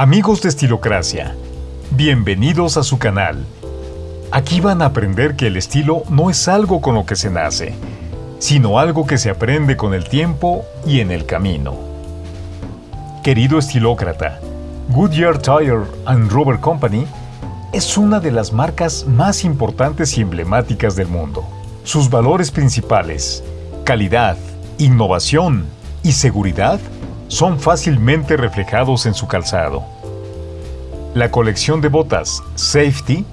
Amigos de Estilocracia, bienvenidos a su canal. Aquí van a aprender que el estilo no es algo con lo que se nace, sino algo que se aprende con el tiempo y en el camino. Querido estilócrata, Goodyear Tire and Rubber Company es una de las marcas más importantes y emblemáticas del mundo. Sus valores principales, calidad, innovación y seguridad, son fácilmente reflejados en su calzado. La colección de botas Safety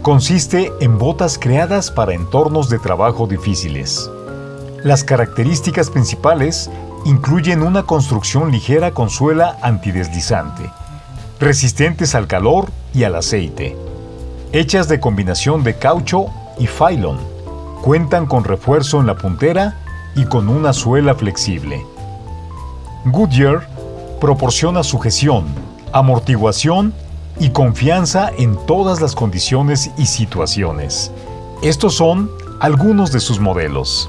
consiste en botas creadas para entornos de trabajo difíciles. Las características principales incluyen una construcción ligera con suela antideslizante, resistentes al calor y al aceite, hechas de combinación de caucho y phylon, cuentan con refuerzo en la puntera y con una suela flexible. Goodyear proporciona sujeción, amortiguación y confianza en todas las condiciones y situaciones. Estos son algunos de sus modelos.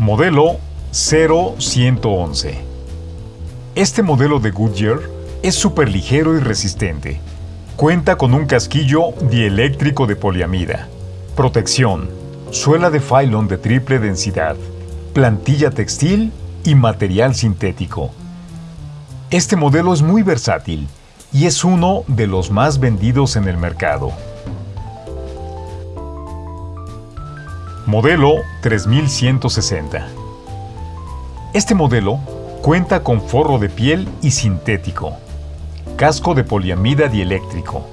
Modelo 0111 Este modelo de Goodyear es súper ligero y resistente. Cuenta con un casquillo dieléctrico de poliamida, protección, suela de Phylon de triple densidad, plantilla textil y material sintético. Este modelo es muy versátil y es uno de los más vendidos en el mercado. Modelo 3160 Este modelo cuenta con forro de piel y sintético, casco de poliamida dieléctrico,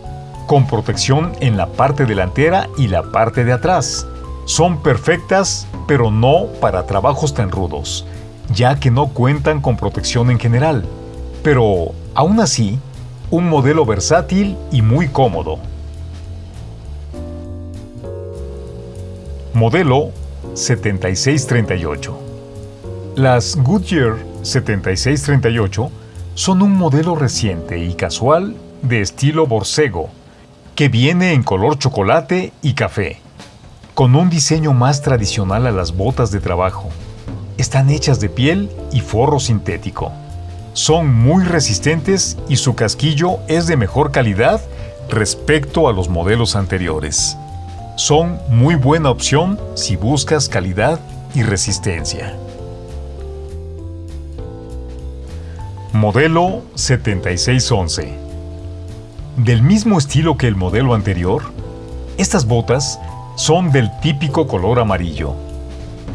con protección en la parte delantera y la parte de atrás, son perfectas, pero no para trabajos tan rudos, ya que no cuentan con protección en general. Pero, aún así, un modelo versátil y muy cómodo. Modelo 7638 Las Goodyear 7638 son un modelo reciente y casual de estilo borcego, que viene en color chocolate y café con un diseño más tradicional a las botas de trabajo. Están hechas de piel y forro sintético. Son muy resistentes y su casquillo es de mejor calidad respecto a los modelos anteriores. Son muy buena opción si buscas calidad y resistencia. Modelo 7611 Del mismo estilo que el modelo anterior, estas botas son del típico color amarillo.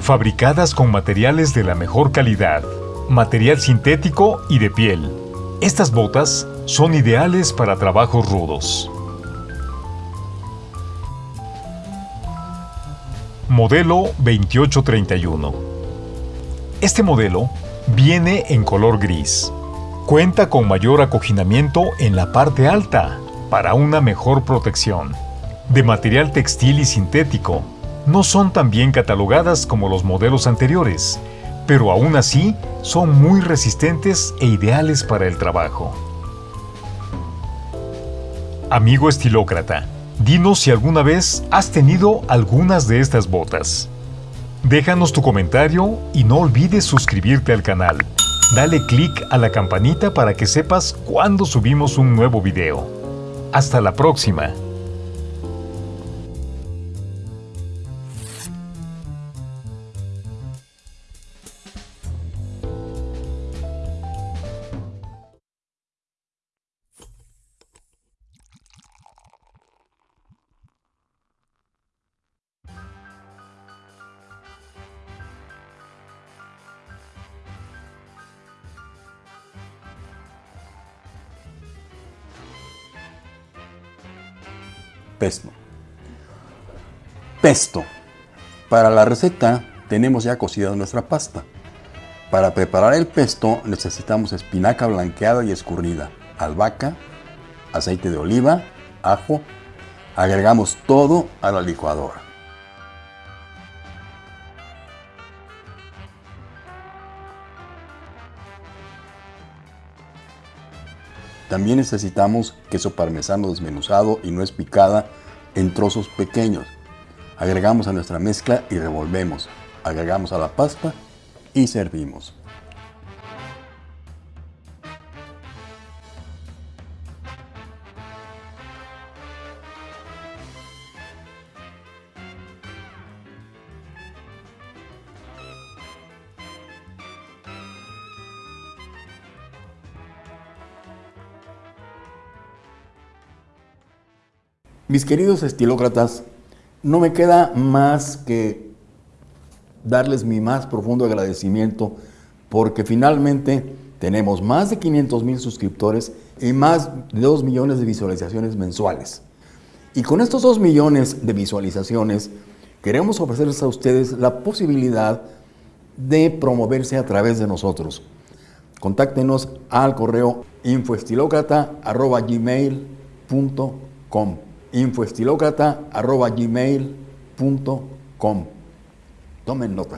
Fabricadas con materiales de la mejor calidad, material sintético y de piel. Estas botas son ideales para trabajos rudos. Modelo 2831 Este modelo viene en color gris. Cuenta con mayor acoginamiento en la parte alta para una mejor protección de material textil y sintético, no son tan bien catalogadas como los modelos anteriores, pero aún así son muy resistentes e ideales para el trabajo. Amigo estilócrata, dinos si alguna vez has tenido algunas de estas botas. Déjanos tu comentario y no olvides suscribirte al canal. Dale click a la campanita para que sepas cuando subimos un nuevo video. Hasta la próxima. Pesto. Pesto. Para la receta tenemos ya cocida nuestra pasta. Para preparar el pesto necesitamos espinaca blanqueada y escurrida, albahaca, aceite de oliva, ajo. Agregamos todo a la licuadora. También necesitamos queso parmesano desmenuzado y nuez picada en trozos pequeños. Agregamos a nuestra mezcla y revolvemos. Agregamos a la pasta y servimos. Mis queridos estilócratas, no me queda más que darles mi más profundo agradecimiento porque finalmente tenemos más de 500 mil suscriptores y más de 2 millones de visualizaciones mensuales. Y con estos 2 millones de visualizaciones queremos ofrecerles a ustedes la posibilidad de promoverse a través de nosotros. Contáctenos al correo infoestilocrata.gmail.com infoestilocrata.gmail.com Tomen nota.